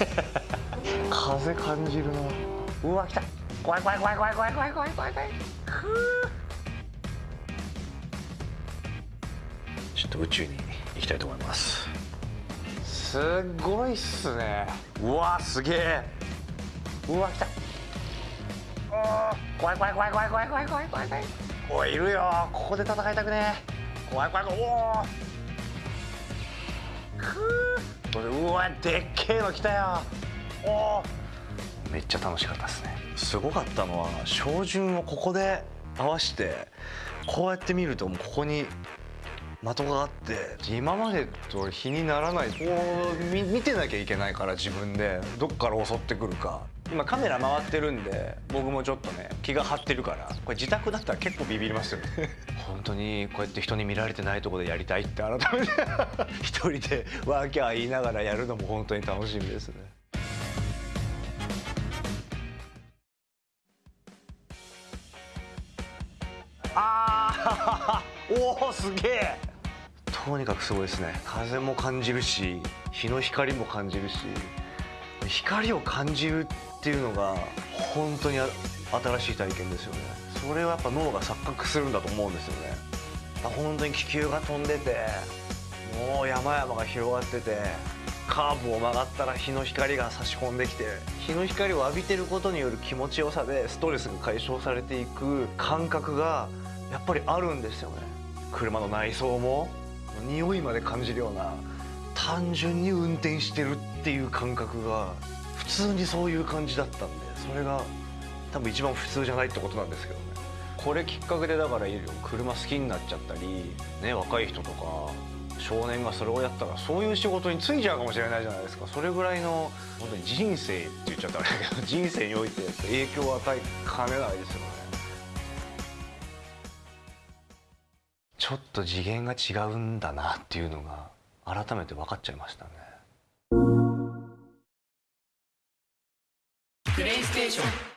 風感じるな。うわ来た。怖い怖い怖い怖い怖い怖い怖い怖い怖い。ちょっと宇宙に行きたいと思います。すごいっすね。うわすげえ。うわ来た。怖い怖い怖い怖い怖い怖い怖い怖い怖い。おいいるよここで戦いたくね怖い怖い怖い。おおふううわでっけえの来たよ。おおめっちゃ楽しかったですね。すごかったのは照準をここで合わせてこうやって見るともうここに的があって。今までと比にならない。こう見見てなきゃいけないから自分で。どっから襲ってくるか。今カメラ回ってるんで僕もちょっとね気が張ってるから。これ自宅だったら結構ビビりますよね。本当にこうやって人に見られてないところでやりたいって改めて。一人でワーキャー言いながらやるのも本当に楽しみですね。あー！おおすげえとにかくすごいですね。風も感じるし日の光も感じるし光を感じるっていうのが本当に新しい体験ですよね。それはやっぱ脳が錯覚するんだと思うんですよね。本当に気球が飛んでてもう山々が広がっててカーブを曲がったら日の光が差し込んできて日の光を浴びてることによる気持ちよさでストレスが解消されていく感覚がやっぱりあるんですよね。車の内装も匂いまで感じるような単純に運転してるっていう感覚が普通にそういう感じだったんでそれが多分一番普通じゃないってことなんですけどね。これきっかけでだから車好きになっちゃったりね若い人とか少年がそれをやったらそういう仕事に就いちゃうかもしれないじゃないですか。それぐらいの本当に人生って言っちゃったらあれだけど人生において影響を与えかねないですよね。ちょっと次元が違うんだなっていうのが改めて分かっちゃいましたね。プレイステーション。